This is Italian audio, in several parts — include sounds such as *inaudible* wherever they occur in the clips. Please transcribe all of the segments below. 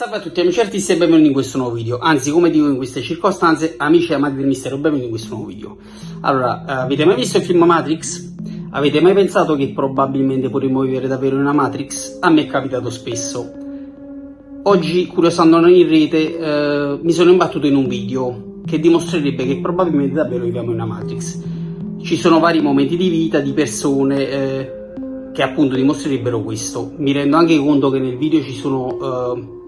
Salve a tutti amici artisti e benvenuti in questo nuovo video, anzi come dico in queste circostanze, amici e amanti del mistero, benvenuti in questo nuovo video. Allora, eh, avete mai visto il film Matrix? Avete mai pensato che probabilmente potremmo vivere davvero in una Matrix? A me è capitato spesso. Oggi, curiosando in rete, eh, mi sono imbattuto in un video che dimostrerebbe che probabilmente davvero viviamo in una Matrix. Ci sono vari momenti di vita di persone eh, che appunto dimostrerebbero questo. Mi rendo anche conto che nel video ci sono eh,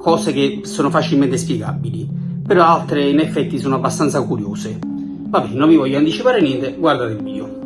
cose che sono facilmente spiegabili, però altre in effetti sono abbastanza curiose. Vabbè, non vi voglio anticipare niente, guardate il video.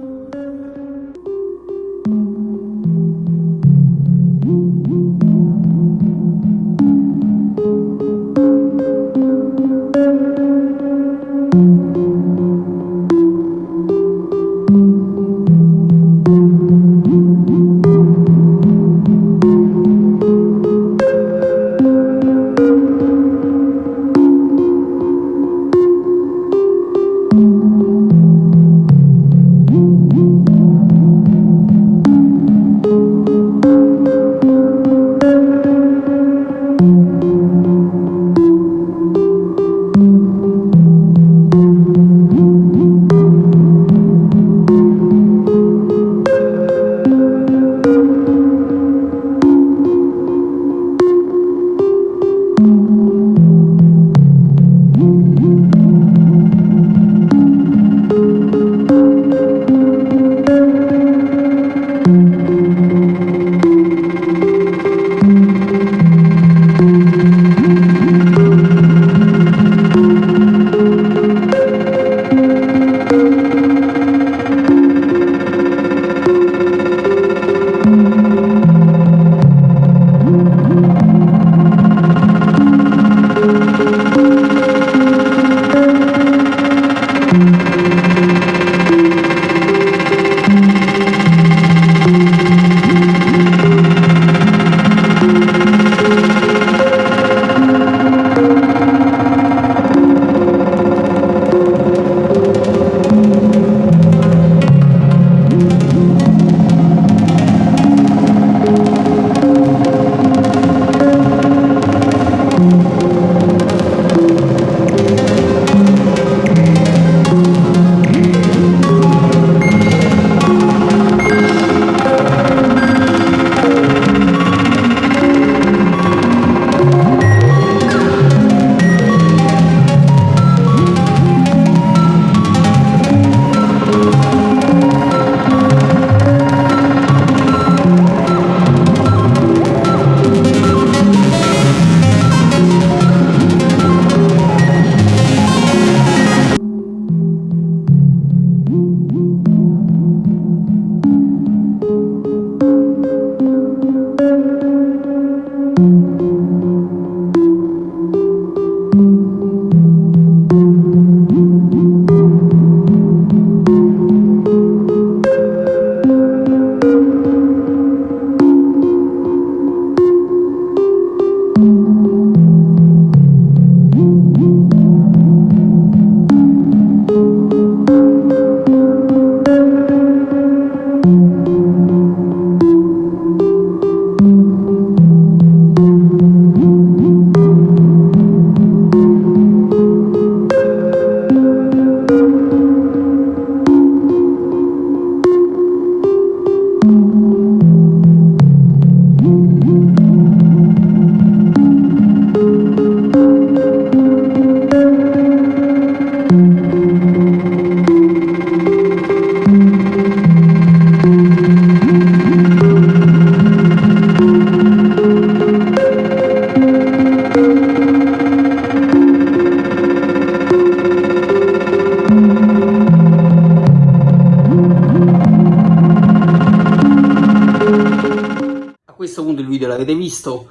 Questo punto il video l'avete visto,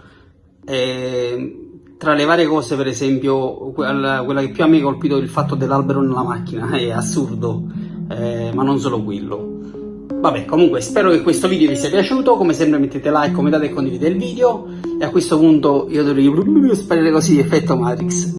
eh, tra le varie cose per esempio quella, quella, che più mi ha colpito è il fatto dell'albero nella macchina, *laughs* è assurdo, eh, ma non solo quello. Vabbè, comunque spero che questo video vi sia piaciuto, come sempre mettete like, commentate e condividete il video e a questo punto io dovrei *laughs* sparire così effetto Matrix.